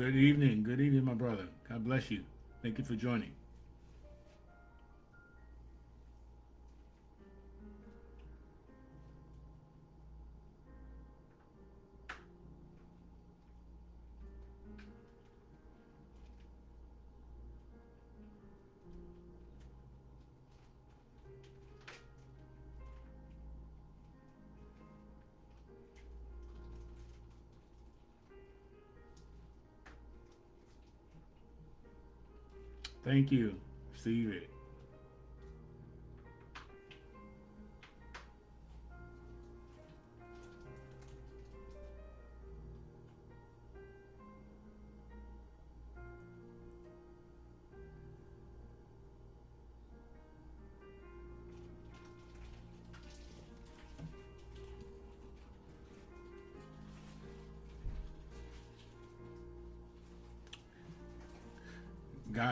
Good evening. Good evening, my brother. God bless you. Thank you for joining. Thank you. Receive it.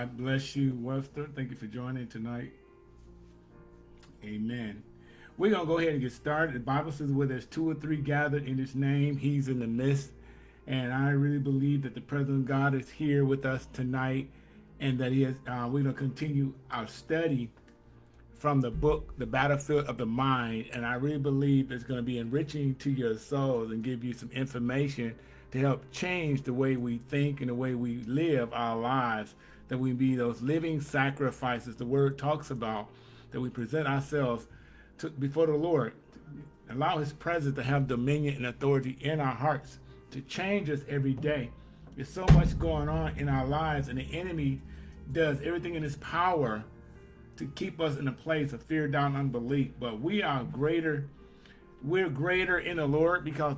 God bless you, Webster. Thank you for joining tonight. Amen. We're going to go ahead and get started. The Bible says where there's two or three gathered in his name, he's in the midst. And I really believe that the presence of God is here with us tonight and that he is, uh, we're going to continue our study from the book, The Battlefield of the Mind. And I really believe it's going to be enriching to your souls and give you some information to help change the way we think and the way we live our lives that we be those living sacrifices the word talks about, that we present ourselves to, before the Lord, allow his presence to have dominion and authority in our hearts, to change us every day. There's so much going on in our lives, and the enemy does everything in his power to keep us in a place of fear, down, unbelief. But we are greater, we're greater in the Lord because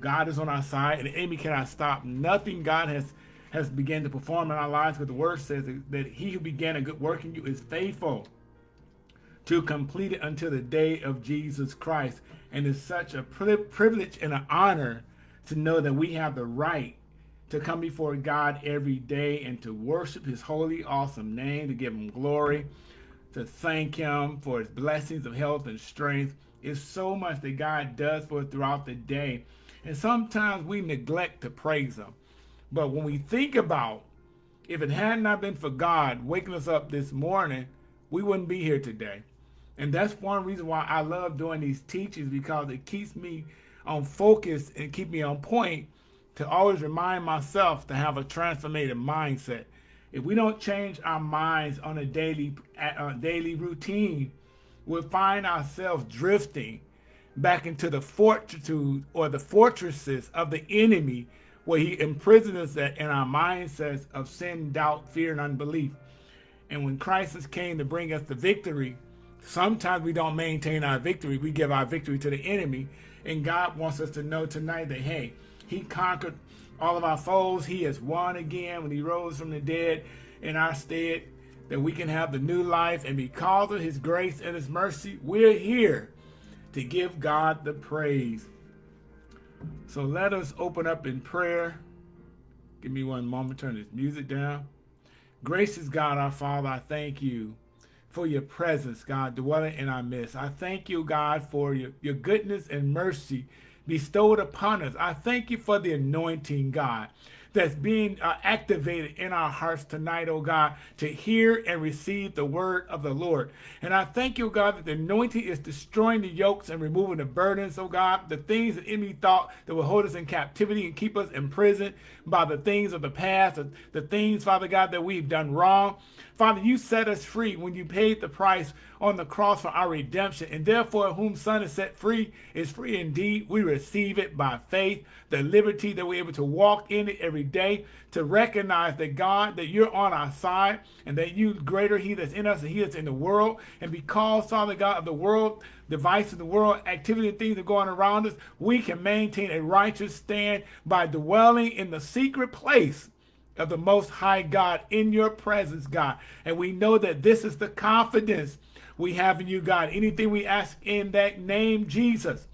God is on our side, and the enemy cannot stop nothing God has has begun to perform in our lives because the word says that he who began a good work in you is faithful to complete it until the day of Jesus Christ. And it's such a privilege and an honor to know that we have the right to come before God every day and to worship his holy, awesome name, to give him glory, to thank him for his blessings of health and strength. It's so much that God does for us throughout the day. And sometimes we neglect to praise him. But when we think about if it had not been for God waking us up this morning, we wouldn't be here today. And that's one reason why I love doing these teachings because it keeps me on focus and keep me on point to always remind myself to have a transformative mindset. If we don't change our minds on a daily uh, daily routine, we'll find ourselves drifting back into the fortitude or the fortresses of the enemy where he imprisons us in our mindsets of sin, doubt, fear, and unbelief. And when crisis came to bring us the victory, sometimes we don't maintain our victory. We give our victory to the enemy. And God wants us to know tonight that, hey, he conquered all of our foes. He has won again when he rose from the dead in our stead, that we can have the new life. And because of his grace and his mercy, we're here to give God the praise. So let us open up in prayer. Give me one moment, turn this music down. Gracious God, our Father, I thank you for your presence, God, dwelling in our midst. I thank you, God, for your, your goodness and mercy bestowed upon us. I thank you for the anointing, God that's being uh, activated in our hearts tonight, oh God, to hear and receive the word of the Lord. And I thank you, God, that the anointing is destroying the yokes and removing the burdens, oh God, the things that enemy thought that would hold us in captivity and keep us imprisoned by the things of the past, the things, Father God, that we've done wrong. Father, you set us free when you paid the price on the cross for our redemption. And therefore, whom Son is set free is free indeed. We receive it by faith, the liberty that we're able to walk in it every day, to recognize that God, that you're on our side, and that you greater he that's in us than he that's in the world. And because, Father God, of the world, devices of the world, activity and things that are going around us, we can maintain a righteous stand by dwelling in the secret place of the Most High God in your presence, God. And we know that this is the confidence we have in you, God. Anything we ask in that name, Jesus,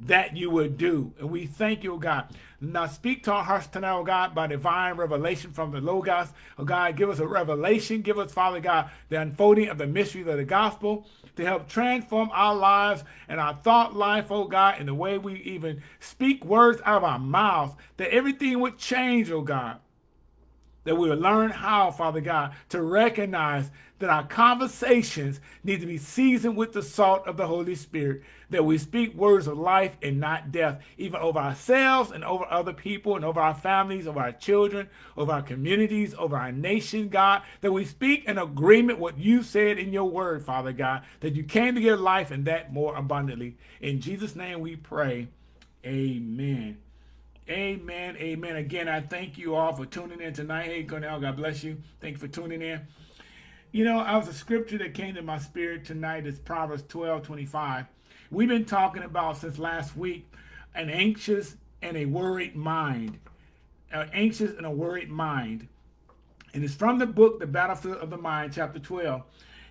that you would do. And we thank you, God. Now speak to our hearts tonight, oh God, by divine revelation from the Logos. Oh God, give us a revelation. Give us, Father God, the unfolding of the mysteries of the gospel to help transform our lives and our thought life, oh God, and the way we even speak words out of our mouths, that everything would change, oh God that we will learn how, Father God, to recognize that our conversations need to be seasoned with the salt of the Holy Spirit, that we speak words of life and not death, even over ourselves and over other people and over our families, over our children, over our communities, over our nation, God, that we speak in agreement what you said in your word, Father God, that you came to give life and that more abundantly. In Jesus' name we pray. Amen. Amen. Amen. Again, I thank you all for tuning in tonight. Hey, Cornell, God bless you. Thank you for tuning in. You know, I was a scripture that came to my spirit tonight is Proverbs 12, 25. We've been talking about since last week an anxious and a worried mind. An anxious and a worried mind. And it's from the book, The Battlefield of the Mind, chapter 12.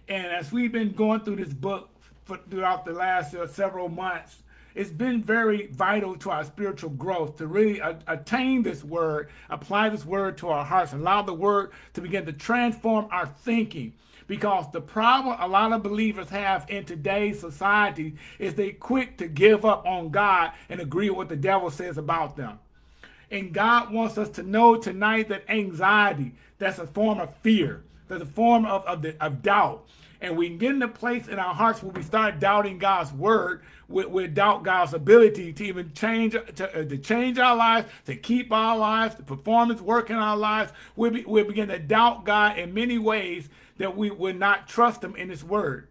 And as we've been going through this book for, throughout the last uh, several months, it's been very vital to our spiritual growth to really attain this word, apply this word to our hearts, and allow the word to begin to transform our thinking. Because the problem a lot of believers have in today's society is they quick to give up on God and agree with what the devil says about them. And God wants us to know tonight that anxiety, that's a form of fear, that's a form of, of, the, of doubt. And we get in a place in our hearts where we start doubting God's word, we, we doubt God's ability to even change to, uh, to change our lives, to keep our lives, the performance work in our lives. We, be, we begin to doubt God in many ways that we would not trust him in his word.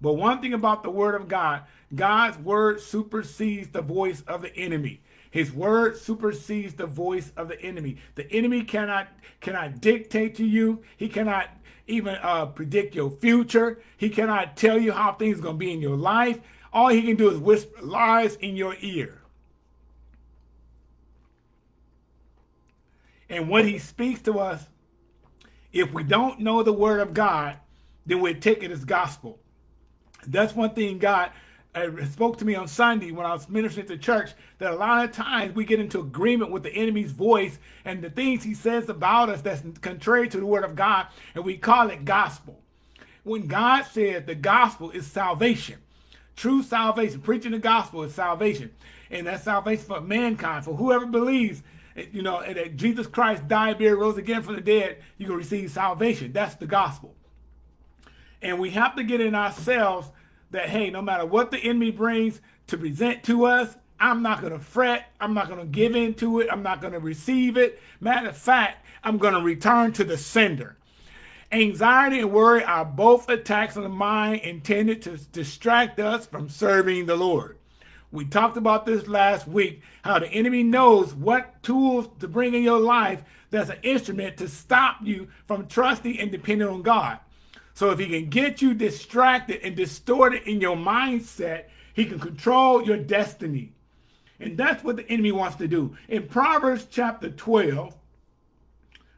But one thing about the word of God, God's word supersedes the voice of the enemy. His word supersedes the voice of the enemy. The enemy cannot cannot dictate to you. He cannot even uh, predict your future. He cannot tell you how things are going to be in your life. All he can do is whisper lies in your ear. And when he speaks to us, if we don't know the word of God, then we take it as gospel. That's one thing God uh, spoke to me on Sunday when I was ministering to church, that a lot of times we get into agreement with the enemy's voice and the things he says about us that's contrary to the word of God, and we call it gospel. When God said the gospel is salvation, True salvation, preaching the gospel is salvation. And that's salvation for mankind, for whoever believes, you know, that Jesus Christ died, buried, rose again from the dead, you can receive salvation. That's the gospel. And we have to get in ourselves that, hey, no matter what the enemy brings to present to us, I'm not going to fret. I'm not going to give in to it. I'm not going to receive it. Matter of fact, I'm going to return to the sender. Anxiety and worry are both attacks on the mind intended to distract us from serving the Lord. We talked about this last week, how the enemy knows what tools to bring in your life that's an instrument to stop you from trusting and depending on God. So if he can get you distracted and distorted in your mindset, he can control your destiny. And that's what the enemy wants to do. In Proverbs chapter 12,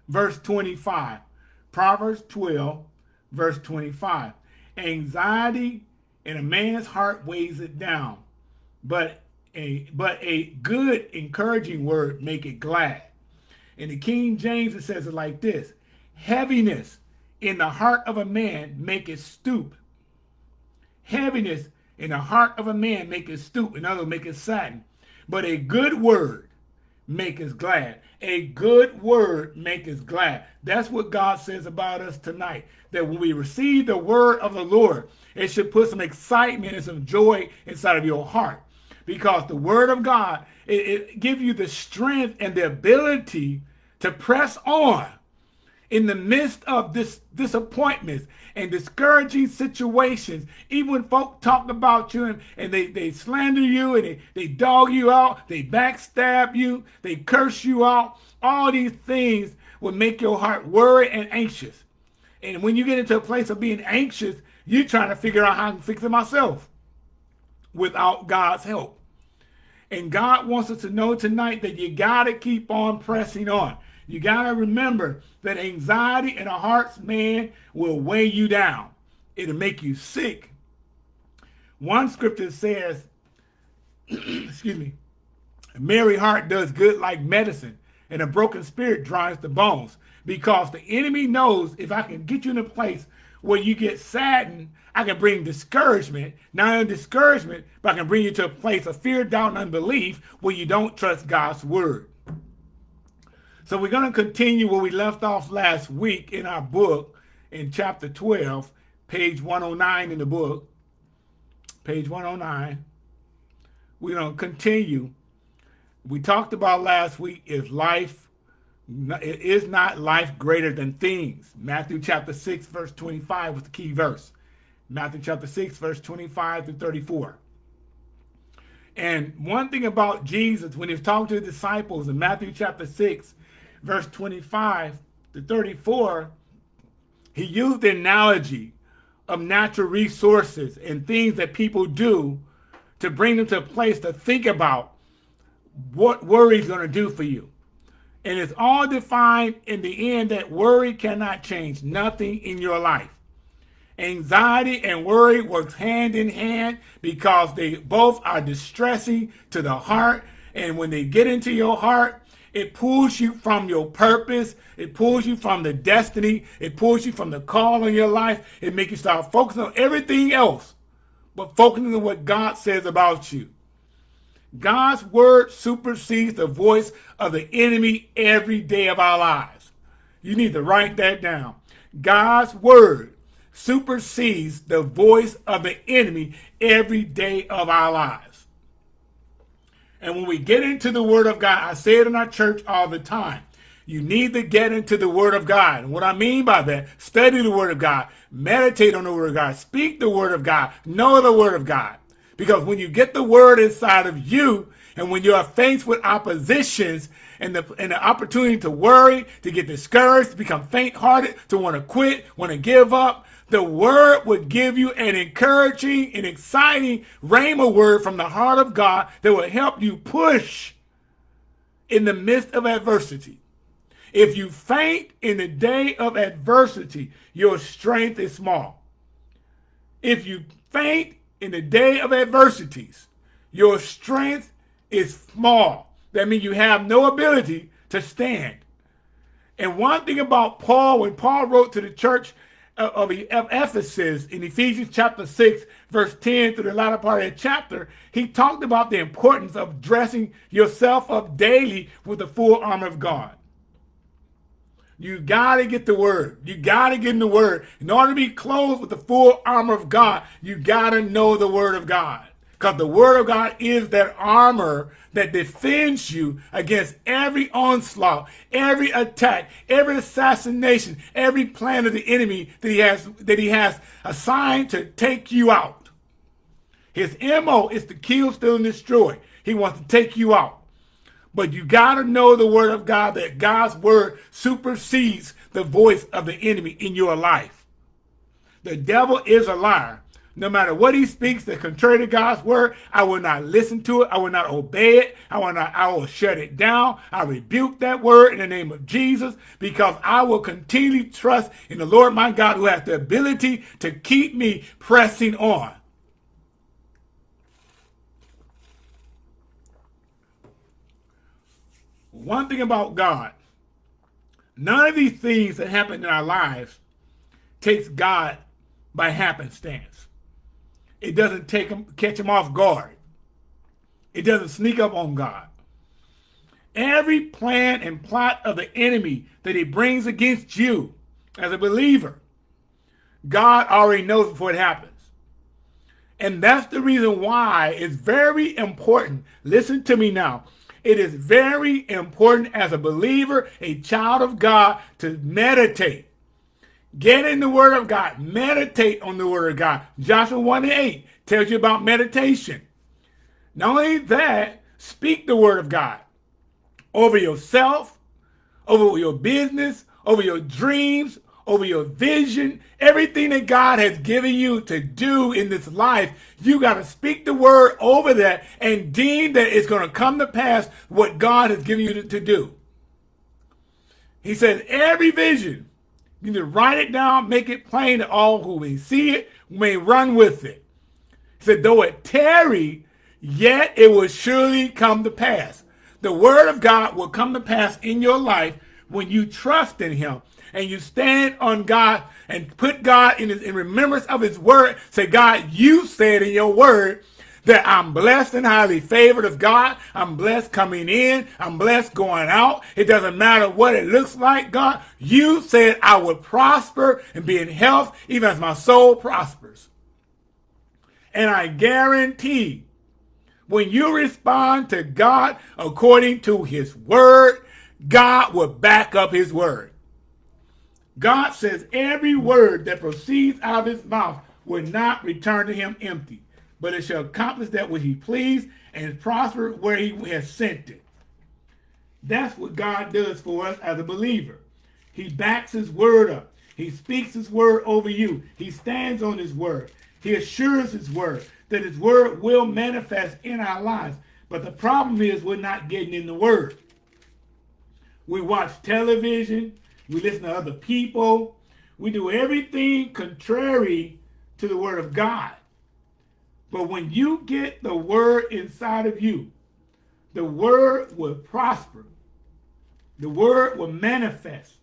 verse 25, Proverbs 12, verse 25. Anxiety in a man's heart weighs it down, but a, but a good encouraging word make it glad. In the King James, it says it like this. Heaviness in the heart of a man make it stoop. Heaviness in the heart of a man make it stoop. In other words, make it sadden. But a good word make us glad. A good word make us glad. That's what God says about us tonight. That when we receive the word of the Lord, it should put some excitement and some joy inside of your heart. Because the word of God, it, it gives you the strength and the ability to press on in the midst of this disappointments and discouraging situations, even when folk talk about you and, and they, they slander you and they, they dog you out, they backstab you, they curse you out, all these things will make your heart worry and anxious. And when you get into a place of being anxious, you're trying to figure out how to fix it myself without God's help. And God wants us to know tonight that you got to keep on pressing on. You got to remember that anxiety in a heart's man will weigh you down. It'll make you sick. One scripture says, excuse me, a merry heart does good like medicine, and a broken spirit dries the bones. Because the enemy knows if I can get you in a place where you get saddened, I can bring discouragement. Not only discouragement, but I can bring you to a place of fear, doubt, and unbelief where you don't trust God's word. So we're going to continue where we left off last week in our book in chapter 12, page 109 in the book, page 109. We're going to continue. We talked about last week is life, it is not life greater than things. Matthew chapter 6, verse 25 was the key verse. Matthew chapter 6, verse 25 to 34. And one thing about Jesus, when he was talking to the disciples in Matthew chapter 6, verse 25 to 34, he used the analogy of natural resources and things that people do to bring them to a place to think about what worry is going to do for you. And it's all defined in the end that worry cannot change nothing in your life. Anxiety and worry works hand in hand because they both are distressing to the heart. And when they get into your heart, it pulls you from your purpose. It pulls you from the destiny. It pulls you from the call in your life. It makes you start focusing on everything else, but focusing on what God says about you. God's word supersedes the voice of the enemy every day of our lives. You need to write that down. God's word supersedes the voice of the enemy every day of our lives. And when we get into the Word of God, I say it in our church all the time. You need to get into the Word of God. And what I mean by that, study the Word of God, meditate on the Word of God, speak the Word of God, know the Word of God. Because when you get the Word inside of you, and when you are faced with oppositions and the, and the opportunity to worry, to get discouraged, to become faint-hearted, to want to quit, want to give up, the word would give you an encouraging and exciting rhema word from the heart of God that will help you push in the midst of adversity. If you faint in the day of adversity, your strength is small. If you faint in the day of adversities, your strength is small. That means you have no ability to stand. And one thing about Paul, when Paul wrote to the church of Ephesus in Ephesians chapter 6, verse 10 through the latter part of the chapter, he talked about the importance of dressing yourself up daily with the full armor of God. You got to get the word. You got to get in the word. In order to be clothed with the full armor of God, you got to know the word of God. Because the word of God is that armor that defends you against every onslaught, every attack, every assassination, every plan of the enemy that he has that he has assigned to take you out. His MO is to kill, steal, and destroy. He wants to take you out. But you got to know the word of God, that God's word supersedes the voice of the enemy in your life. The devil is a liar. No matter what he speaks that contrary to God's word, I will not listen to it. I will not obey it. I will not, I will shut it down. I rebuke that word in the name of Jesus because I will continually trust in the Lord my God who has the ability to keep me pressing on. One thing about God, none of these things that happen in our lives takes God by happenstance. It doesn't take him, catch him off guard. It doesn't sneak up on God. Every plan and plot of the enemy that he brings against you as a believer, God already knows before it happens. And that's the reason why it's very important. Listen to me now. It is very important as a believer, a child of God, to meditate Get in the Word of God. Meditate on the Word of God. Joshua 1 and 8 tells you about meditation. Not only that, speak the Word of God over yourself, over your business, over your dreams, over your vision, everything that God has given you to do in this life, you got to speak the word over that and deem that it's going to come to pass what God has given you to, to do. He says every vision you need to write it down, make it plain to all who may see it, may run with it. He said, though it tarry, yet it will surely come to pass. The word of God will come to pass in your life when you trust in him and you stand on God and put God in, his, in remembrance of his word. Say, God, you said in your word that I'm blessed and highly favored of God. I'm blessed coming in. I'm blessed going out. It doesn't matter what it looks like, God. You said I would prosper and be in health even as my soul prospers. And I guarantee when you respond to God according to his word, God will back up his word. God says every word that proceeds out of his mouth will not return to him empty, but it shall accomplish that which he pleased and prosper where he has sent it. That's what God does for us as a believer. He backs his word up. He speaks his word over you. He stands on his word. He assures his word that his word will manifest in our lives. But the problem is we're not getting in the word. We watch television. We listen to other people. We do everything contrary to the word of God. But when you get the word inside of you, the word will prosper. The word will manifest.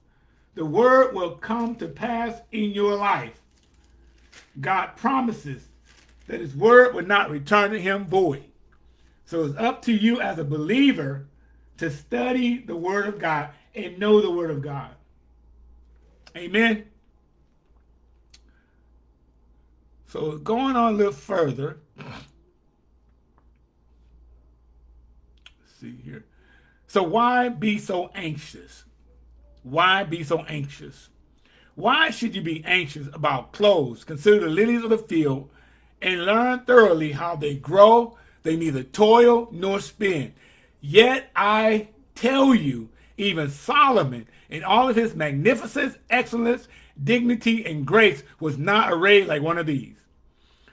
The word will come to pass in your life. God promises that his word will not return to him void. So it's up to you as a believer to study the word of God and know the word of God. Amen. So going on a little further, see here. So why be so anxious? Why be so anxious? Why should you be anxious about clothes? Consider the lilies of the field and learn thoroughly how they grow. They neither toil nor spin. Yet I tell you, even Solomon, in all of his magnificence, excellence, dignity, and grace, was not arrayed like one of these.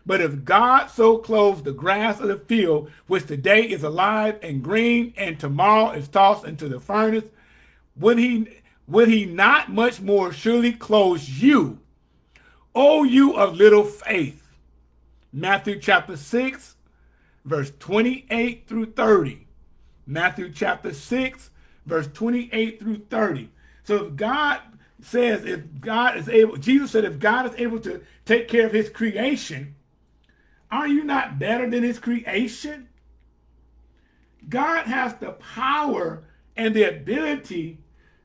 But if God so clothes the grass of the field, which today is alive and green, and tomorrow is tossed into the furnace, would he, would he not much more surely clothe you, O you of little faith? Matthew chapter 6, verse 28 through 30. Matthew chapter 6, verse 28 through 30. So if God says, if God is able, Jesus said, if God is able to take care of his creation, are you not better than his creation? God has the power and the ability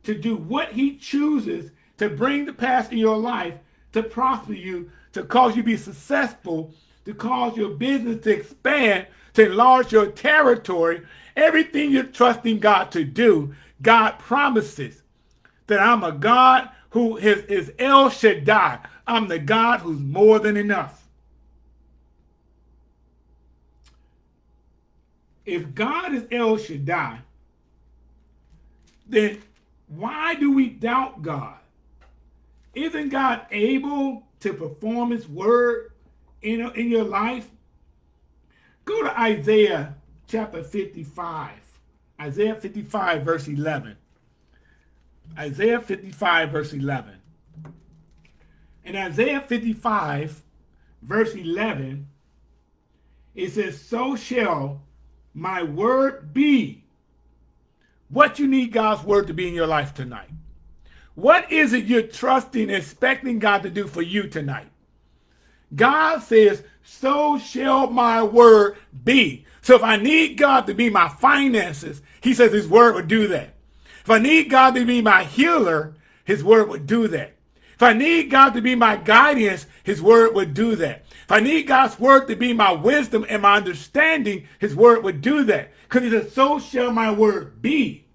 to do what he chooses to bring the past in your life, to prosper you, to cause you to be successful, to cause your business to expand, to enlarge your territory, everything you're trusting God to do, God promises that I'm a God who is, is El Shaddai. I'm the God who's more than enough. If God is El Shaddai, then why do we doubt God? Isn't God able to perform his word in, in your life? Go to Isaiah chapter 55. Isaiah 55 verse 11. Isaiah 55 verse 11. In Isaiah 55 verse 11, it says, So shall my word be. What you need God's word to be in your life tonight. What is it you're trusting, expecting God to do for you tonight? God says, so shall my word be. So if I need God to be my finances, he says his word would do that. If I need God to be my healer, his word would do that. If I need God to be my guidance, his word would do that. If I need God's word to be my wisdom and my understanding, his word would do that. Because he says, so shall my word be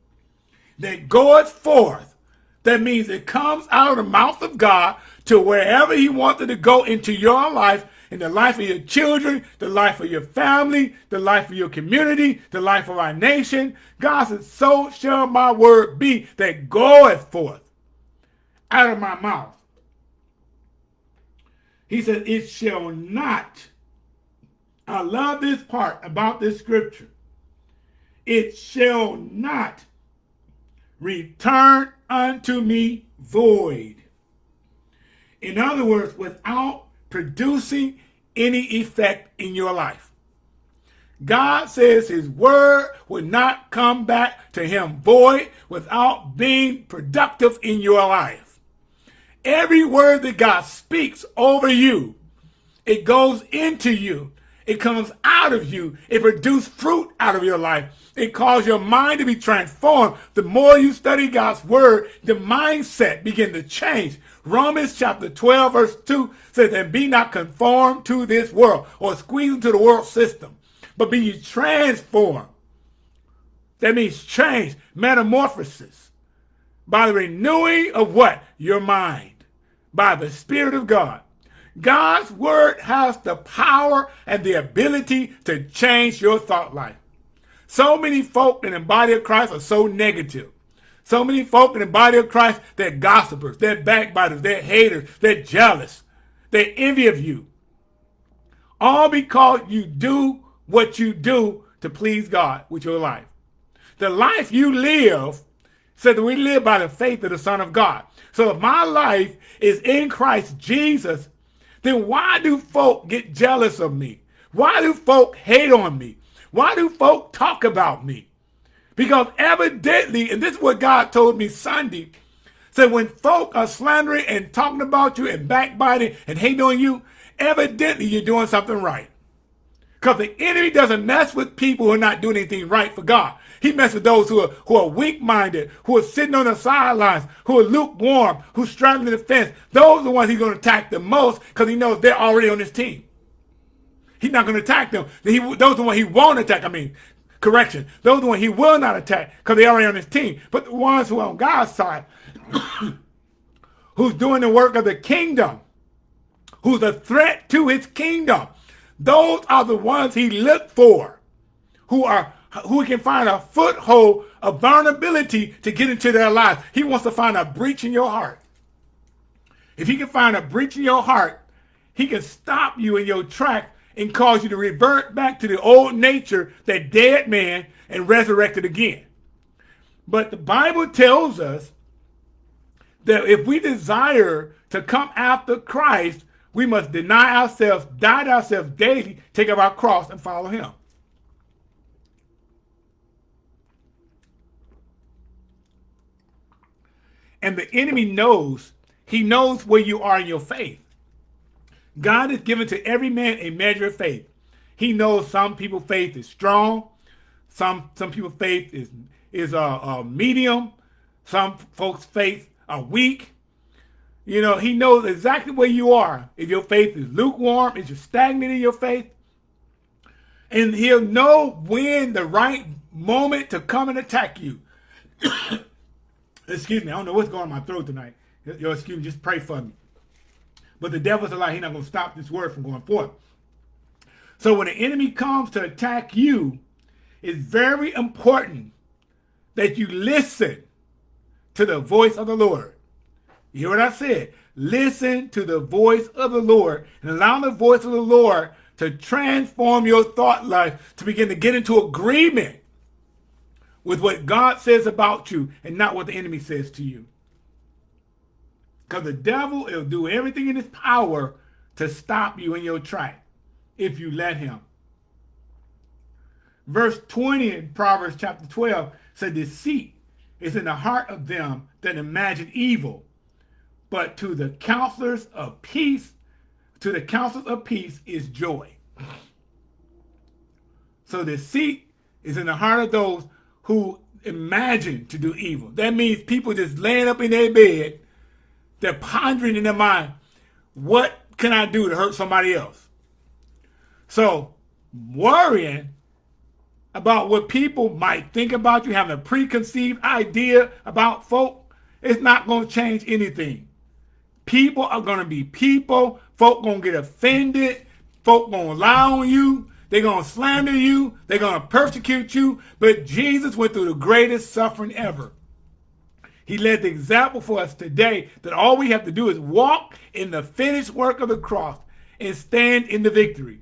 that goeth forth. That means it comes out of the mouth of God to wherever he wanted to go into your life, in the life of your children, the life of your family, the life of your community, the life of our nation. God said, so shall my word be that goeth forth out of my mouth. He said, it shall not. I love this part about this scripture. It shall not return unto me void. In other words, without producing any effect in your life. God says his word will not come back to him void without being productive in your life. Every word that God speaks over you, it goes into you It comes out of you. It produces fruit out of your life. It causes your mind to be transformed. The more you study God's word, the mindset begin to change. Romans chapter 12 verse 2 says, and be not conformed to this world or squeeze into the world system, but be transformed. That means change, metamorphosis by the renewing of what? Your mind, by the Spirit of God. God's word has the power and the ability to change your thought life. So many folk in the body of Christ are so negative. So many folk in the body of Christ, they're gossipers, they're backbiters, they're haters, they're jealous, they envy of you. All because you do what you do to please God with your life. The life you live said that we live by the faith of the Son of God. So if my life is in Christ Jesus, then why do folk get jealous of me? Why do folk hate on me? Why do folk talk about me? Because evidently, and this is what God told me Sunday, said when folk are slandering and talking about you and backbiting and hating on you, evidently you're doing something right. Because the enemy doesn't mess with people who are not doing anything right for God. He messes with those who are, who are weak-minded, who are sitting on the sidelines, who are lukewarm, who straddling the fence. Those are the ones he's going to attack the most because he knows they're already on his team. He's not going to attack them. He, those are the ones he won't attack. I mean, correction. Those are the ones he will not attack because they're already on his team. But the ones who are on God's side, who's doing the work of the kingdom, who's a threat to his kingdom, those are the ones he looked for, who are who can find a foothold of vulnerability to get into their lives. He wants to find a breach in your heart. If he can find a breach in your heart, he can stop you in your track and cause you to revert back to the old nature, that dead man, and resurrected again. But the Bible tells us that if we desire to come after Christ, we must deny ourselves, die to ourselves daily, take up our cross, and follow him. And the enemy knows, he knows where you are in your faith. God has given to every man a measure of faith. He knows some people's faith is strong. Some some people's faith is is a, a medium. Some folks' faith are weak. You know, he knows exactly where you are. If your faith is lukewarm, if you're stagnant in your faith, and he'll know when the right moment to come and attack you. Excuse me, I don't know what's going on in my throat tonight. Your excuse me, just pray for me. But the devil's a lie. He's not going to stop this word from going forth. So when the enemy comes to attack you, it's very important that you listen to the voice of the Lord. You hear what I said? Listen to the voice of the Lord and allow the voice of the Lord to transform your thought life to begin to get into agreement with what God says about you and not what the enemy says to you. Because the devil will do everything in his power to stop you in your track if you let him. Verse 20 in Proverbs chapter 12 said, Deceit is in the heart of them that imagine evil, but to the counselors of peace, to the counselors of peace is joy. So deceit is in the heart of those who imagine to do evil. That means people just laying up in their bed, they're pondering in their mind, what can I do to hurt somebody else? So worrying about what people might think about you, having a preconceived idea about folk, it's not going to change anything. People are going to be people. Folk going to get offended. Folk going to lie on you. They're going to slander you. They're going to persecute you. But Jesus went through the greatest suffering ever. He led the example for us today that all we have to do is walk in the finished work of the cross and stand in the victory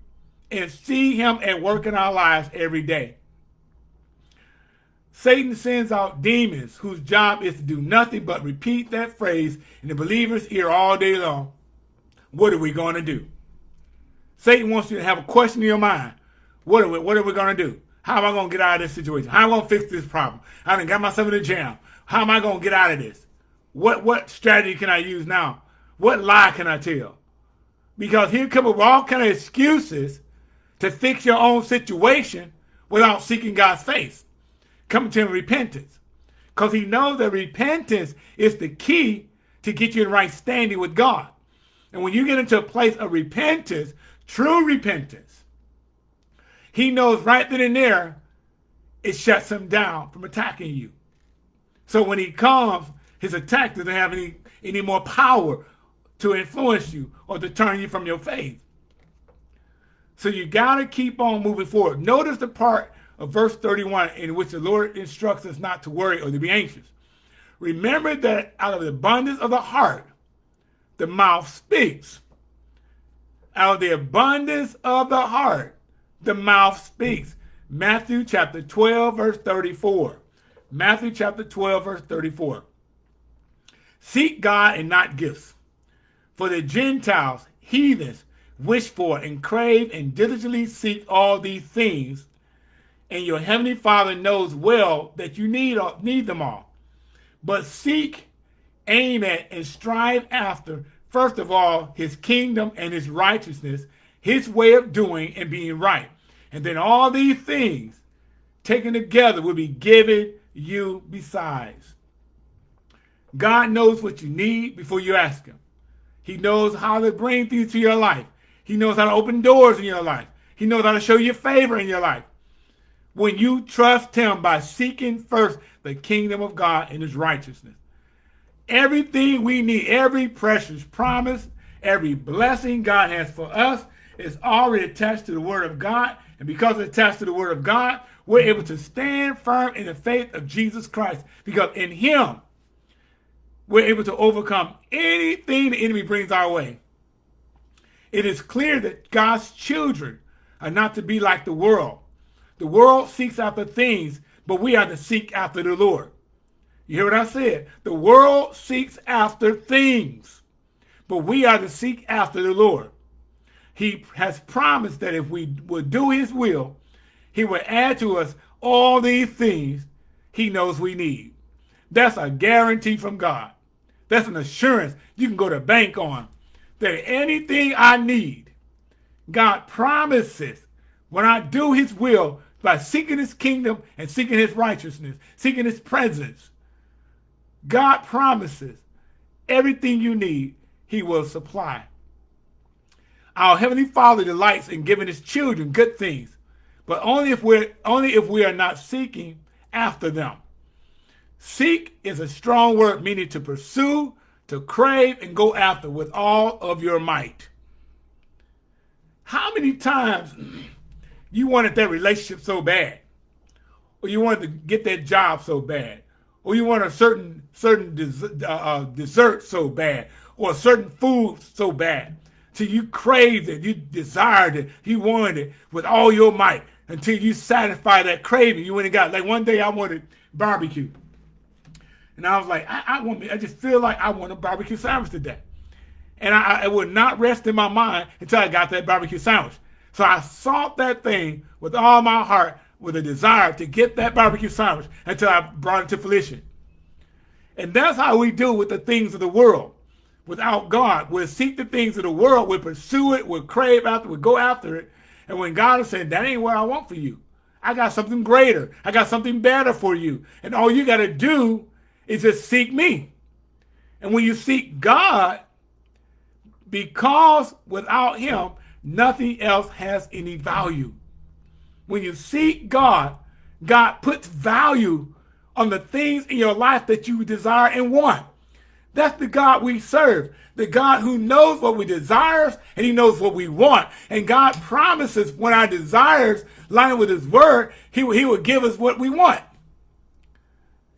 and see him at work in our lives every day. Satan sends out demons whose job is to do nothing but repeat that phrase in the believer's ear all day long. What are we going to do? Satan wants you to have a question in your mind. What are we, what are we going to do? How am I going to get out of this situation? How am I going to fix this problem? I done got myself in a jam. How am I going to get out of this? What, what strategy can I use now? What lie can I tell? Because here come up with all kind of excuses to fix your own situation without seeking God's face. Come to him repentance. Because he knows that repentance is the key to get you in right standing with God. And when you get into a place of repentance, true repentance, he knows right then and there, it shuts him down from attacking you. So when he comes, his attack doesn't have any, any more power to influence you or to turn you from your faith. So you got to keep on moving forward. Notice the part of verse 31 in which the Lord instructs us not to worry or to be anxious. Remember that out of the abundance of the heart, the mouth speaks. Out of the abundance of the heart, the mouth speaks. Matthew chapter 12, verse 34. Matthew chapter 12, verse 34. Seek God and not gifts. For the Gentiles, heathens, wish for and crave and diligently seek all these things. And your heavenly Father knows well that you need, need them all. But seek, aim at, and strive after, first of all, his kingdom and his righteousness, his way of doing and being right. And then all these things taken together will be given you besides. God knows what you need before you ask him. He knows how to bring things to your life. He knows how to open doors in your life. He knows how to show you favor in your life. When you trust him by seeking first the kingdom of God and his righteousness. Everything we need, every precious promise, every blessing God has for us is already attached to the word of God. And because it's attached to the word of God, we're able to stand firm in the faith of Jesus Christ. Because in him, we're able to overcome anything the enemy brings our way. It is clear that God's children are not to be like the world. The world seeks after things, but we are to seek after the Lord. You hear what I said? The world seeks after things, but we are to seek after the Lord. He has promised that if we would do his will, he will add to us all these things he knows we need. That's a guarantee from God. That's an assurance you can go to bank on that anything I need, God promises when I do his will by seeking his kingdom and seeking his righteousness, seeking his presence, God promises everything you need, he will supply. Our Heavenly Father delights in giving his children good things, but only if we're only if we are not seeking after them. Seek is a strong word meaning to pursue, to crave, and go after with all of your might. How many times you wanted that relationship so bad, or you wanted to get that job so bad, or you want a certain certain des uh, uh, dessert so bad, or a certain food so bad, till you craved it, you desired it, you wanted it with all your might, until you satisfy that craving. You went and got like one day I wanted barbecue. And I was like, I, I want me, I just feel like I want a barbecue sandwich today. And I, I would not rest in my mind until I got that barbecue sandwich. So I sought that thing with all my heart with a desire to get that barbecue sandwich until I brought it to fruition. And that's how we do with the things of the world. Without God, we'll seek the things of the world, we'll pursue it, we'll crave after, it. we'll go after it. And when God is saying, that ain't what I want for you. I got something greater. I got something better for you. And all you got to do is just seek me. And when you seek God, because without him, nothing else has any value. When you seek God, God puts value on the things in your life that you desire and want. That's the God we serve. The God who knows what we desire and he knows what we want. And God promises when our desires line with his word, he, he will give us what we want.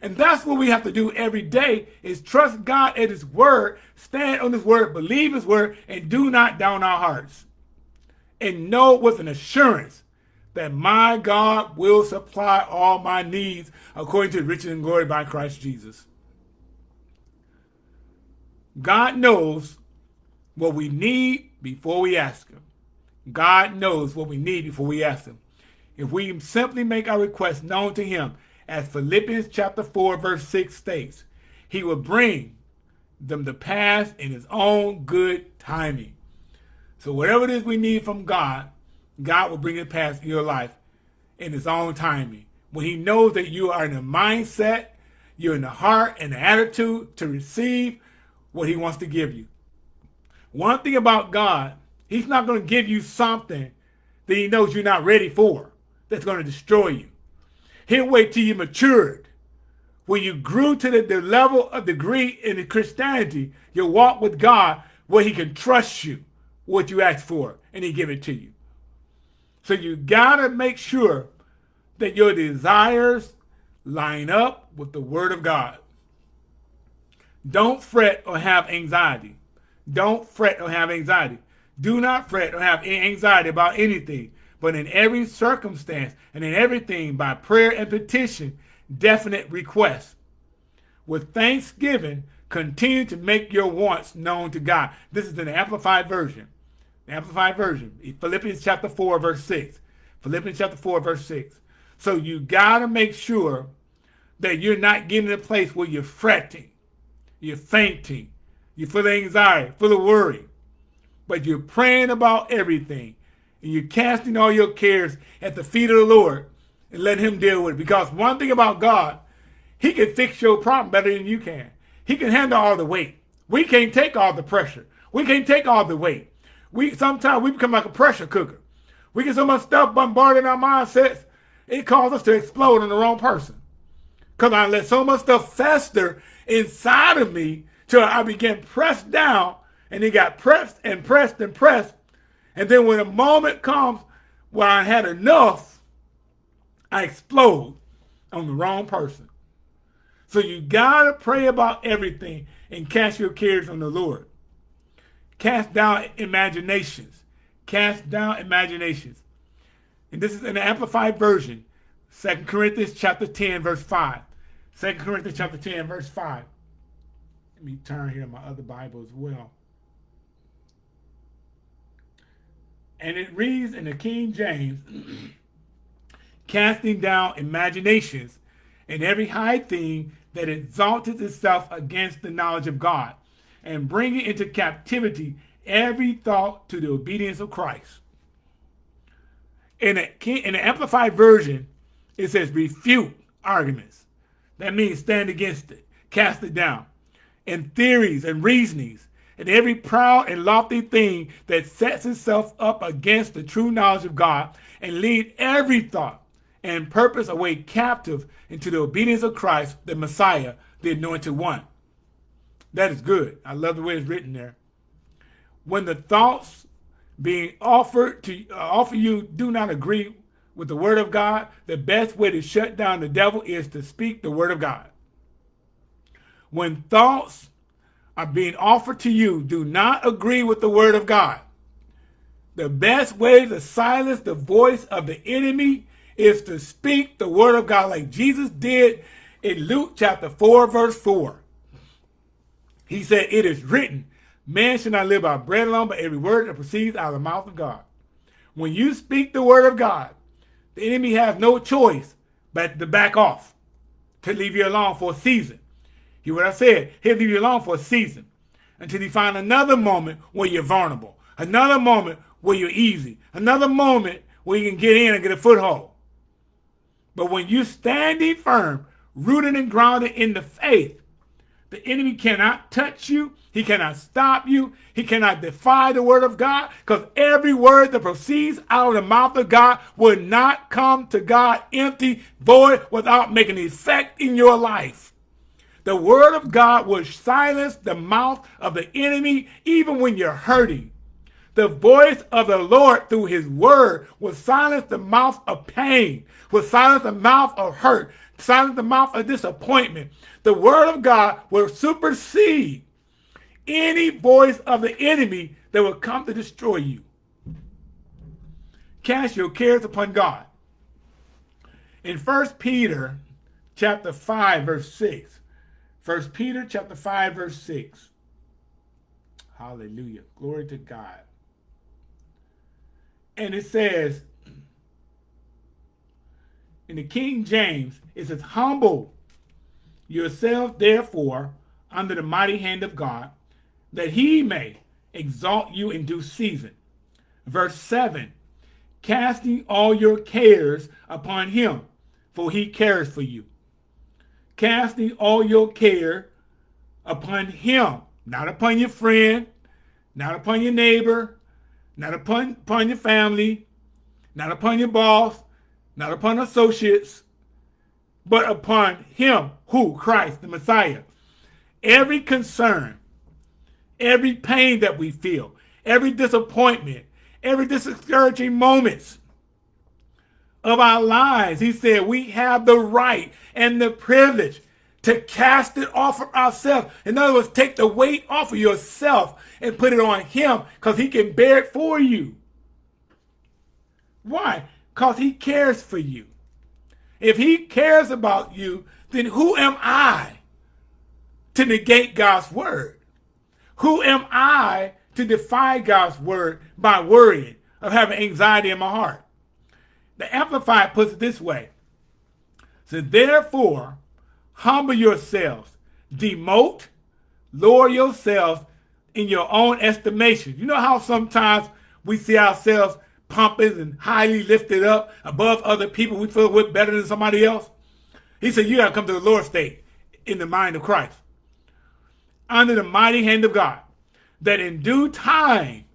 And that's what we have to do every day is trust God at his word, stand on his word, believe his word, and do not down our hearts. And know with an assurance that my God will supply all my needs according to riches and glory by Christ Jesus. God knows what we need before we ask him. God knows what we need before we ask him. If we simply make our request known to him, as Philippians chapter 4, verse 6 states, he will bring them to pass in his own good timing. So whatever it is we need from God, God will bring it past in your life in his own timing. When he knows that you are in a mindset, you're in the heart and the attitude to receive what he wants to give you. One thing about God, he's not going to give you something that he knows you're not ready for that's going to destroy you. He'll wait till you matured. When you grew to the, the level of degree in Christianity, your walk with God, where he can trust you what you ask for and he give it to you. So you got to make sure that your desires line up with the word of God. Don't fret or have anxiety. Don't fret or have anxiety. Do not fret or have anxiety about anything, but in every circumstance and in everything by prayer and petition, definite requests. With thanksgiving, continue to make your wants known to God. This is an amplified version. Amplified version. Philippians chapter 4, verse 6. Philippians chapter 4, verse 6. So you got to make sure that you're not getting to a place where you're fretting, you're fainting, you're full of anxiety, full of worry. But you're praying about everything. And you're casting all your cares at the feet of the Lord and let him deal with it. Because one thing about God, he can fix your problem better than you can. He can handle all the weight. We can't take all the pressure. We can't take all the weight. We sometimes we become like a pressure cooker. We get so much stuff bombarded in our mindsets, it causes us to explode on the wrong person. Because I let so much stuff fester inside of me till I began pressed down and it got pressed and pressed and pressed. And then when a moment comes where I had enough, I explode on the wrong person. So you got to pray about everything and cast your cares on the Lord. Cast down imaginations. Cast down imaginations. And this is an amplified version. 2 Corinthians chapter 10, verse 5. 2 Corinthians chapter 10, verse 5. Let me turn here to my other Bible as well. And it reads in the King James, casting down imaginations and every high thing that exalted itself against the knowledge of God, and bringing into captivity every thought to the obedience of Christ. In the, in the Amplified Version, it says refute arguments. That means stand against it, cast it down. And theories and reasonings, and every proud and lofty thing that sets itself up against the true knowledge of God, and lead every thought and purpose away captive into the obedience of Christ, the Messiah, the anointed one. That is good. I love the way it's written there. When the thoughts being offered to uh, offer you do not agree with the word of God, the best way to shut down the devil is to speak the word of God. When thoughts are being offered to you do not agree with the word of God, the best way to silence the voice of the enemy is to speak the word of God like Jesus did in Luke chapter 4, verse 4. He said, It is written, man shall not live by bread alone, but every word that proceeds out of the mouth of God. When you speak the word of God, the enemy has no choice but to back off, to leave you alone for a season. Hear what I said? He'll leave you alone for a season until he find another moment where you're vulnerable, another moment where you're easy, another moment where you can get in and get a foothold. But when you're standing firm, rooted and grounded in the faith, the enemy cannot touch you. He cannot stop you. He cannot defy the word of God because every word that proceeds out of the mouth of God will not come to God empty, void, without making effect in your life. The word of God will silence the mouth of the enemy even when you're hurting. The voice of the Lord through his word will silence the mouth of pain, will silence the mouth of hurt, silence the mouth of disappointment. The word of God will supersede any voice of the enemy that will come to destroy you. Cast your cares upon God. In 1 Peter chapter 5, verse 6. 1 Peter chapter 5, verse 6. Hallelujah. Glory to God. And it says, in the King James, it says, Humble yourself, therefore, under the mighty hand of God, that he may exalt you in due season. Verse 7 casting all your cares upon him, for he cares for you. Casting all your care upon him, not upon your friend, not upon your neighbor, not upon, upon your family, not upon your boss, not upon associates, but upon him who, Christ, the Messiah. Every concern, every pain that we feel, every disappointment, every discouraging moments of our lives, he said we have the right and the privilege to cast it off of ourselves. In other words, take the weight off of yourself and put it on him because he can bear it for you. Why? Because he cares for you. If he cares about you, then who am I to negate God's word? Who am I to defy God's word by worrying, of having anxiety in my heart? The Amplified puts it this way. So therefore, humble yourselves, demote, lower yourselves in your own estimation. You know how sometimes we see ourselves pompous and highly lifted up above other people. We feel we're better than somebody else. He said, you got to come to the Lord state in the mind of Christ. Under the mighty hand of God, that in due time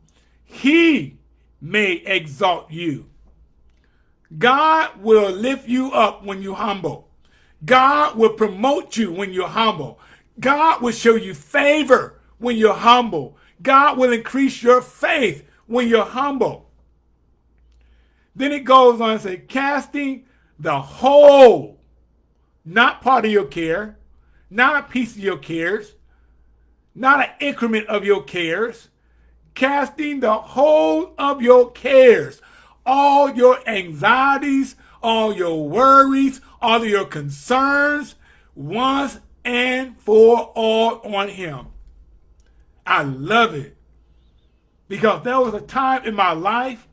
he may exalt you. God will lift you up when you humble. God will promote you when you're humble. God will show you favor when you're humble. God will increase your faith when you're humble. Then it goes on and say, casting the whole, not part of your care, not a piece of your cares, not an increment of your cares, casting the whole of your cares, all your anxieties, all your worries, all your concerns, once and for all on him. I love it. Because there was a time in my life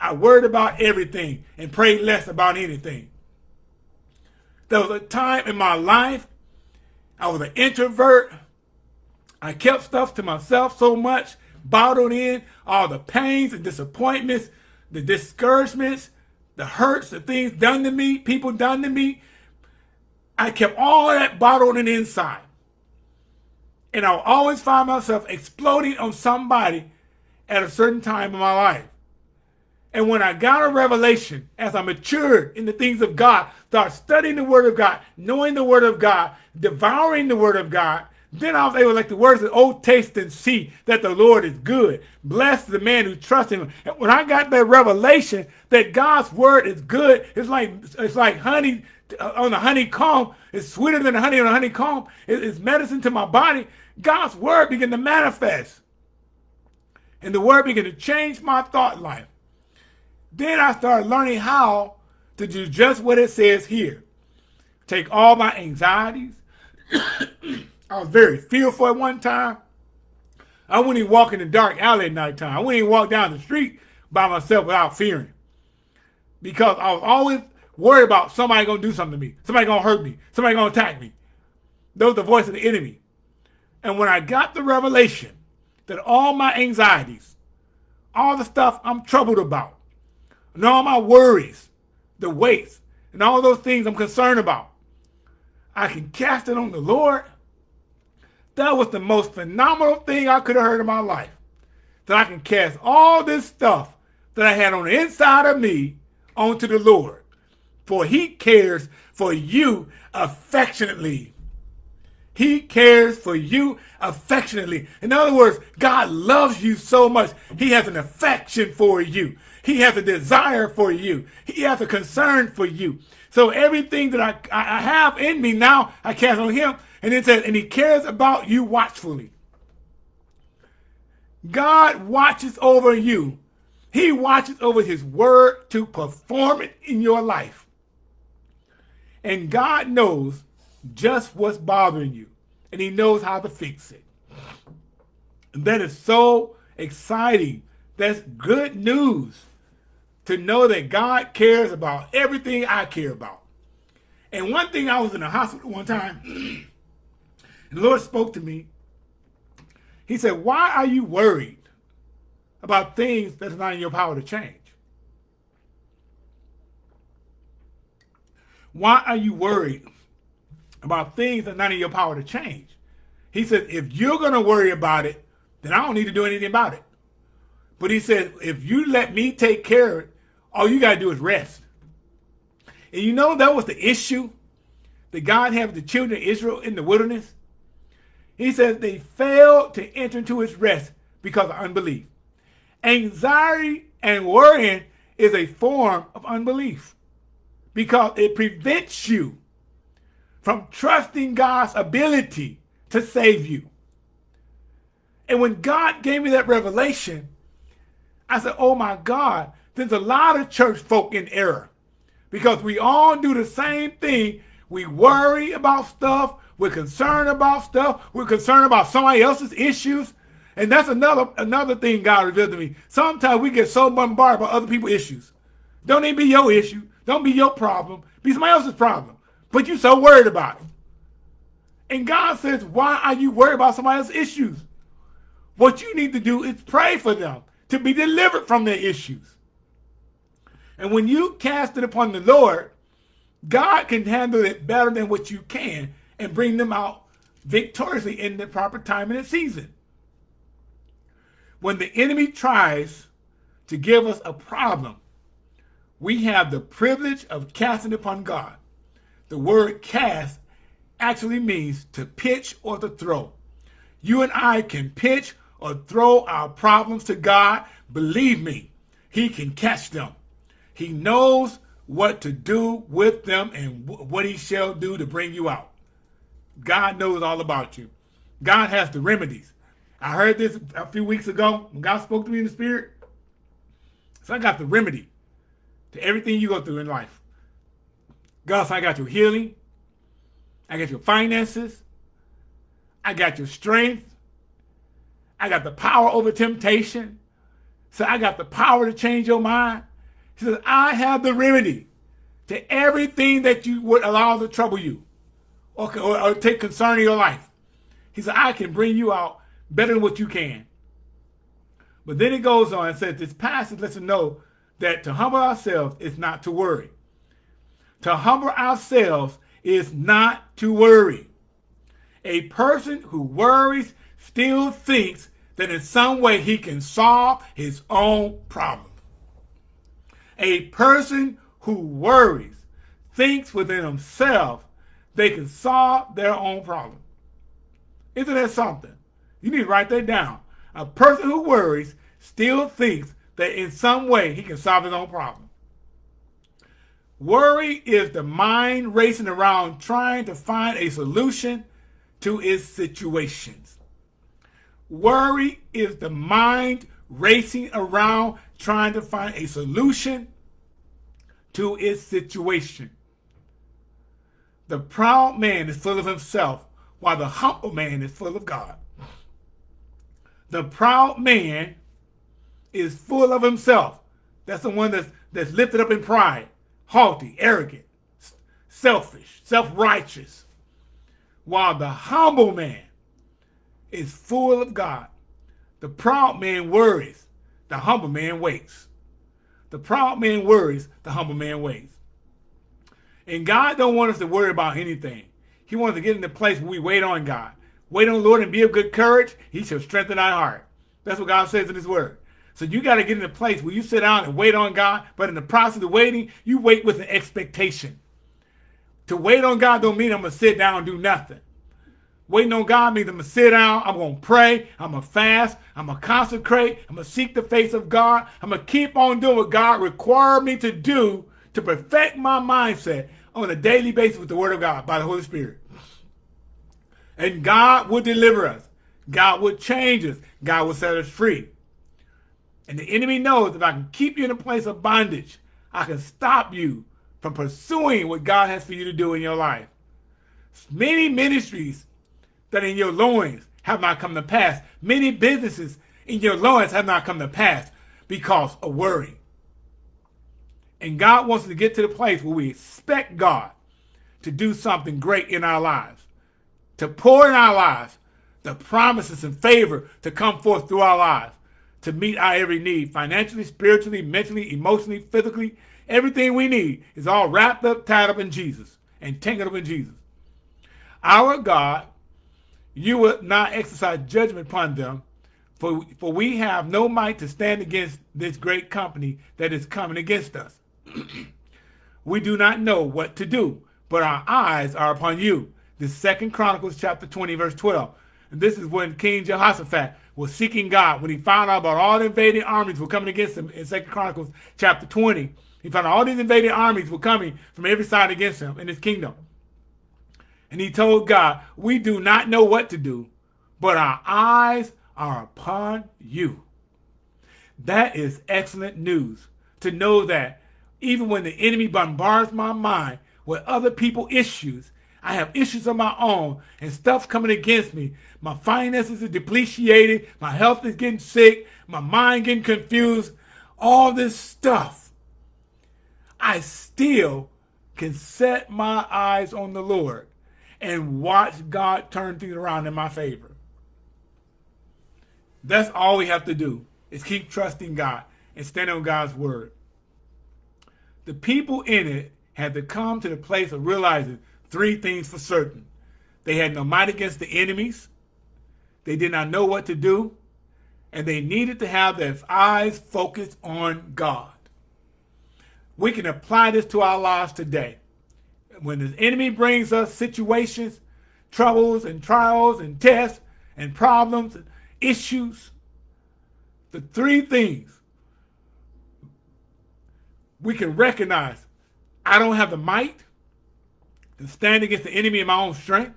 I worried about everything and prayed less about anything. There was a time in my life I was an introvert. I kept stuff to myself so much, bottled in all the pains and disappointments, the discouragements, the hurts, the things done to me, people done to me. I kept all that bottled in inside. And I'll always find myself exploding on somebody at a certain time in my life. And when I got a revelation, as I matured in the things of God, start studying the Word of God, knowing the Word of God, devouring the Word of God, then I was able, like the words of "Oh, taste and see that the Lord is good." Bless the man who trusts Him. And when I got that revelation that God's Word is good, it's like it's like honey uh, on the honeycomb. It's sweeter than honey on the honeycomb. It's medicine to my body. God's Word began to manifest, and the Word began to change my thought life. Then I started learning how to do just what it says here. Take all my anxieties. I was very fearful at one time. I wouldn't even walk in the dark alley at nighttime. I wouldn't even walk down the street by myself without fearing. Because I was always worried about somebody going to do something to me. Somebody going to hurt me. Somebody going to attack me. That was the voice of the enemy. And when I got the revelation that all my anxieties, all the stuff I'm troubled about, and all my worries, the weights, and all those things I'm concerned about. I can cast it on the Lord. That was the most phenomenal thing I could have heard in my life. That I can cast all this stuff that I had on the inside of me onto the Lord. For he cares for you affectionately. He cares for you affectionately. In other words, God loves you so much. He has an affection for you. He has a desire for you. He has a concern for you. So everything that I, I have in me now, I cast on him. And it says, and he cares about you watchfully. God watches over you. He watches over his word to perform it in your life. And God knows just what's bothering you. And he knows how to fix it. And that is so exciting. That's good news to know that God cares about everything I care about. And one thing, I was in the hospital one time, and the Lord spoke to me. He said, why are you worried about things that's not in your power to change? Why are you worried about things that are not in your power to change? He said, if you're going to worry about it, then I don't need to do anything about it. But he said, if you let me take care all you got to do is rest. And you know that was the issue that God had with the children of Israel in the wilderness? He says they failed to enter into his rest because of unbelief. Anxiety and worrying is a form of unbelief because it prevents you from trusting God's ability to save you. And when God gave me that revelation, I said, oh my God, there's a lot of church folk in error because we all do the same thing. We worry about stuff. We're concerned about stuff. We're concerned about somebody else's issues. And that's another another thing God revealed to me. Sometimes we get so bombarded by other people's issues. Don't even be your issue. Don't be your problem. Be somebody else's problem. But you're so worried about it. And God says, why are you worried about somebody else's issues? What you need to do is pray for them to be delivered from their issues. And when you cast it upon the Lord, God can handle it better than what you can and bring them out victoriously in the proper time and season. When the enemy tries to give us a problem, we have the privilege of casting it upon God. The word cast actually means to pitch or to throw. You and I can pitch or throw our problems to God. Believe me, he can catch them. He knows what to do with them and what he shall do to bring you out. God knows all about you. God has the remedies. I heard this a few weeks ago when God spoke to me in the spirit. So I got the remedy to everything you go through in life. God, so I got your healing. I got your finances. I got your strength. I got the power over temptation. So I got the power to change your mind. He says, I have the remedy to everything that you would allow to trouble you or, or, or take concern in your life. He said, I can bring you out better than what you can. But then it goes on and says, this passage lets us know that to humble ourselves is not to worry. To humble ourselves is not to worry. A person who worries still thinks that in some way he can solve his own problem. A person who worries thinks within himself they can solve their own problem. Isn't that something? You need to write that down. A person who worries still thinks that in some way he can solve his own problem. Worry is the mind racing around trying to find a solution to its situations. Worry is the mind racing around trying to find a solution to its situation. The proud man is full of himself, while the humble man is full of God. The proud man is full of himself. That's the one that's, that's lifted up in pride, haughty, arrogant, selfish, self-righteous. While the humble man is full of God. The proud man worries, the humble man waits. The proud man worries, the humble man waits. And God don't want us to worry about anything. He wants to get in the place where we wait on God. Wait on the Lord and be of good courage. He shall strengthen our heart. That's what God says in his word. So you got to get in a place where you sit down and wait on God. But in the process of waiting, you wait with an expectation. To wait on God don't mean I'm going to sit down and do nothing. Waiting on God means I'm going to sit down, I'm going to pray, I'm going to fast, I'm going to consecrate, I'm going to seek the face of God. I'm going to keep on doing what God required me to do to perfect my mindset on a daily basis with the word of God by the Holy Spirit. And God will deliver us. God will change us. God will set us free. And the enemy knows if I can keep you in a place of bondage, I can stop you from pursuing what God has for you to do in your life. Many ministries that in your loins have not come to pass. Many businesses in your loins have not come to pass because of worry. And God wants to get to the place where we expect God to do something great in our lives, to pour in our lives the promises and favor to come forth through our lives, to meet our every need, financially, spiritually, mentally, emotionally, physically, Everything we need is all wrapped up, tied up in Jesus, and tangled up in Jesus. Our God, you will not exercise judgment upon them, for, for we have no might to stand against this great company that is coming against us. we do not know what to do, but our eyes are upon you. The Second Chronicles chapter 20, verse 12. And this is when King Jehoshaphat was seeking God. When he found out about all the invading armies were coming against him in Second Chronicles chapter 20, he found out all these invading armies were coming from every side against him in his kingdom. And he told God, we do not know what to do, but our eyes are upon you. That is excellent news to know that even when the enemy bombards my mind with other people issues, I have issues of my own and stuff coming against me. My finances are depreciated. My health is getting sick. My mind getting confused. All this stuff. I still can set my eyes on the Lord and watch God turn things around in my favor. That's all we have to do is keep trusting God and stand on God's word. The people in it had to come to the place of realizing three things for certain. They had no might against the enemies. They did not know what to do. And they needed to have their eyes focused on God. We can apply this to our lives today. When the enemy brings us situations, troubles and trials and tests and problems and issues, the three things we can recognize I don't have the might, to stand against the enemy in my own strength.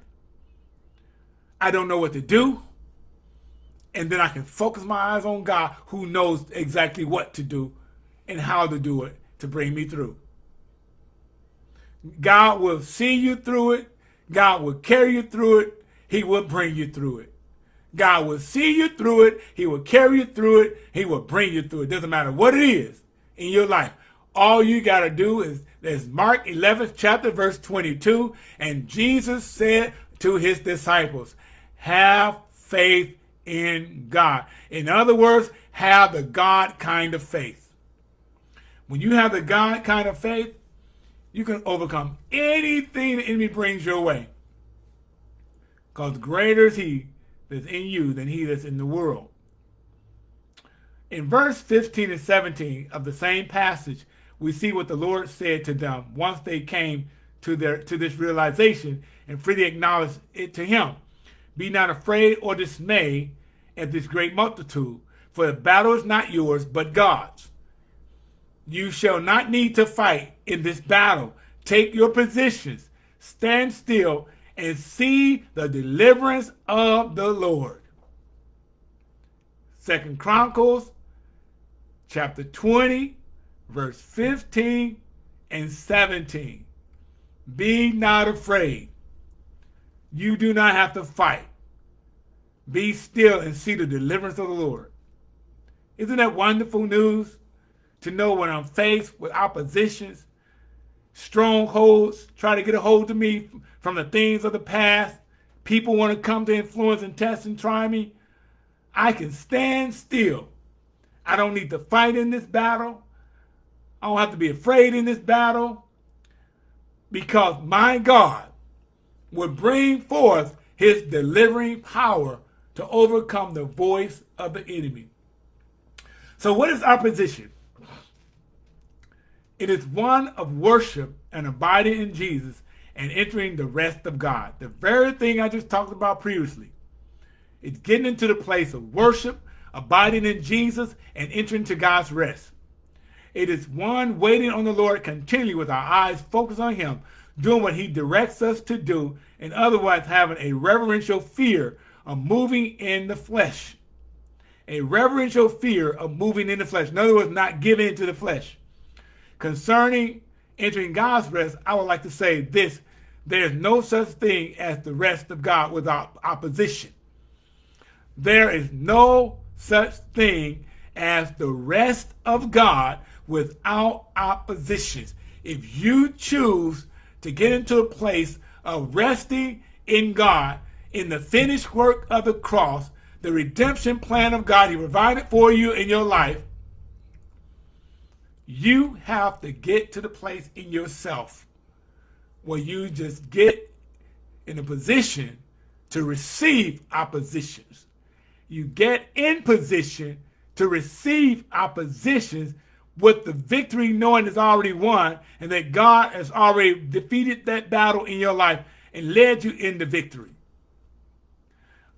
I don't know what to do. And then I can focus my eyes on God who knows exactly what to do and how to do it to bring me through. God will see you through it. God will carry you through it. He will bring you through it. God will see you through it. He will carry you through it. He will bring you through it. Doesn't matter what it is in your life. All you got to do is there's Mark 11th chapter verse 22. And Jesus said to his disciples, have faith in God. In other words, have the God kind of faith. When you have the God kind of faith, you can overcome anything the enemy brings your way. Because greater is he that's in you than he that's in the world. In verse 15 and 17 of the same passage, we see what the Lord said to them once they came to their to this realization and freely acknowledged it to him. Be not afraid or dismayed at this great multitude, for the battle is not yours, but God's. You shall not need to fight in this battle. Take your positions, stand still, and see the deliverance of the Lord. Second Chronicles chapter 20, verse 15 and 17. Be not afraid. You do not have to fight. Be still and see the deliverance of the Lord. Isn't that wonderful news? To know when I'm faced with oppositions, strongholds, try to get a hold of me from the things of the past, people want to come to influence and test and try me, I can stand still. I don't need to fight in this battle. I don't have to be afraid in this battle because my God will bring forth his delivering power to overcome the voice of the enemy. So what is our position? It is one of worship and abiding in Jesus and entering the rest of God. The very thing I just talked about previously. It's getting into the place of worship, abiding in Jesus, and entering to God's rest. It is one waiting on the Lord continually with our eyes focused on him, doing what he directs us to do, and otherwise having a reverential fear of moving in the flesh. A reverential fear of moving in the flesh. In other words, not giving into the flesh. Concerning entering God's rest, I would like to say this. There is no such thing as the rest of God without opposition. There is no such thing as the rest of God without oppositions. If you choose to get into a place of resting in God, in the finished work of the cross, the redemption plan of God He provided for you in your life, You have to get to the place in yourself where you just get in a position to receive oppositions. You get in position to receive oppositions with the victory knowing it's already won and that God has already defeated that battle in your life and led you into victory.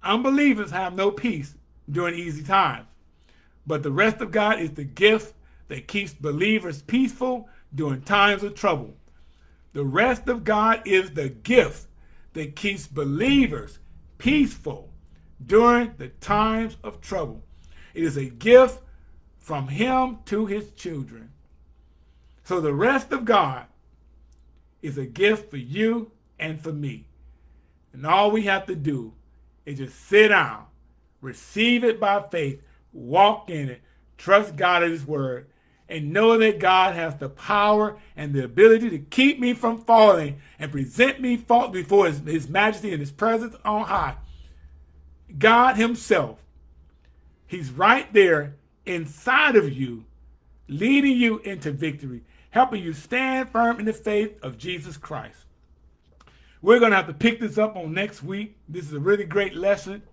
Unbelievers have no peace during easy times, but the rest of God is the gift that keeps believers peaceful during times of trouble. The rest of God is the gift that keeps believers peaceful during the times of trouble. It is a gift from him to his children. So the rest of God is a gift for you and for me. And all we have to do is just sit down, receive it by faith, walk in it, trust God at his word, and know that God has the power and the ability to keep me from falling and present me fault before his, his majesty and his presence on high. God himself, he's right there inside of you, leading you into victory, helping you stand firm in the faith of Jesus Christ. We're going to have to pick this up on next week. This is a really great lesson.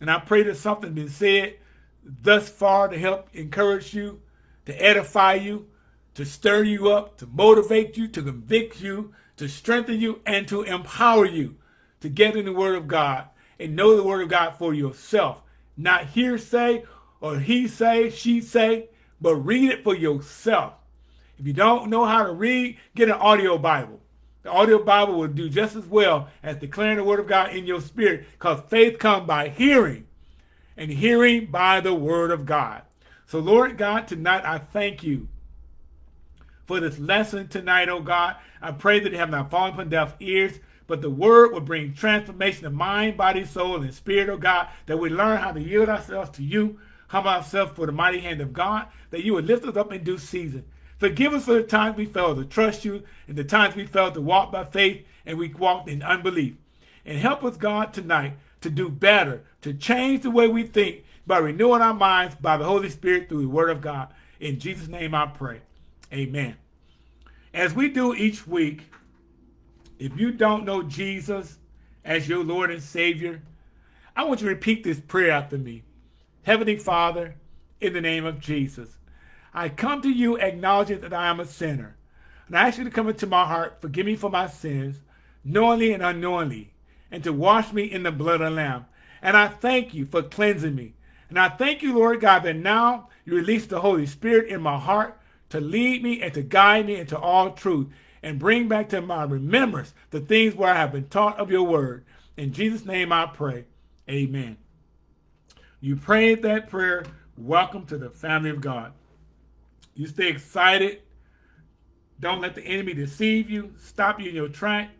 And I pray that something been said thus far to help encourage you to edify you, to stir you up, to motivate you, to convict you, to strengthen you, and to empower you to get in the Word of God and know the Word of God for yourself. Not hearsay or he say, she say, but read it for yourself. If you don't know how to read, get an audio Bible. The audio Bible will do just as well as declaring the Word of God in your spirit because faith comes by hearing and hearing by the Word of God. So, Lord God, tonight I thank you for this lesson tonight, oh God. I pray that it have not fallen upon deaf ears, but the word will bring transformation of mind, body, soul, and spirit, oh God, that we learn how to yield ourselves to you, humble ourselves for the mighty hand of God, that you would lift us up in due season. Forgive us for the times we failed to trust you and the times we failed to walk by faith and we walked in unbelief. And help us, God, tonight to do better, to change the way we think, by renewing our minds by the Holy Spirit through the Word of God. In Jesus' name I pray. Amen. As we do each week, if you don't know Jesus as your Lord and Savior, I want you to repeat this prayer after me. Heavenly Father, in the name of Jesus, I come to you acknowledging that I am a sinner. And I ask you to come into my heart, forgive me for my sins, knowingly and unknowingly, and to wash me in the blood of the Lamb. And I thank you for cleansing me and I thank you, Lord God, that now you release the Holy Spirit in my heart to lead me and to guide me into all truth and bring back to my remembrance the things where I have been taught of your word. In Jesus' name I pray. Amen. You prayed that prayer. Welcome to the family of God. You stay excited. Don't let the enemy deceive you, stop you in your track.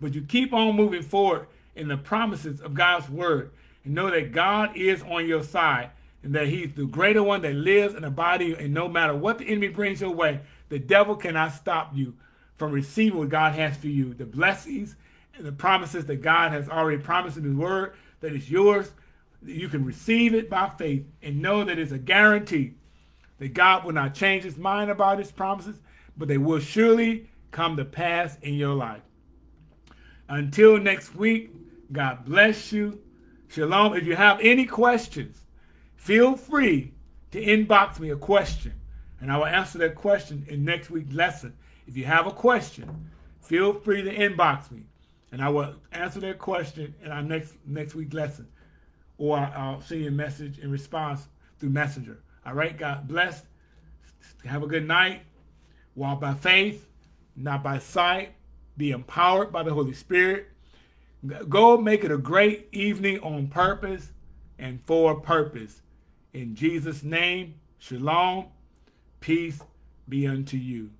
But you keep on moving forward in the promises of God's word and know that God is on your side and that he's the greater one that lives in the body and no matter what the enemy brings your way, the devil cannot stop you from receiving what God has for you. The blessings and the promises that God has already promised in his word that is yours. You can receive it by faith and know that it's a guarantee that God will not change his mind about his promises, but they will surely come to pass in your life. Until next week, God bless you. Shalom. If you have any questions, feel free to inbox me a question, and I will answer that question in next week's lesson. If you have a question, feel free to inbox me, and I will answer that question in our next next week lesson, or I'll send you a message in response through Messenger. All right, God bless. Have a good night. Walk by faith, not by sight. Be empowered by the Holy Spirit. Go make it a great evening on purpose and for purpose. In Jesus' name, shalom, peace be unto you.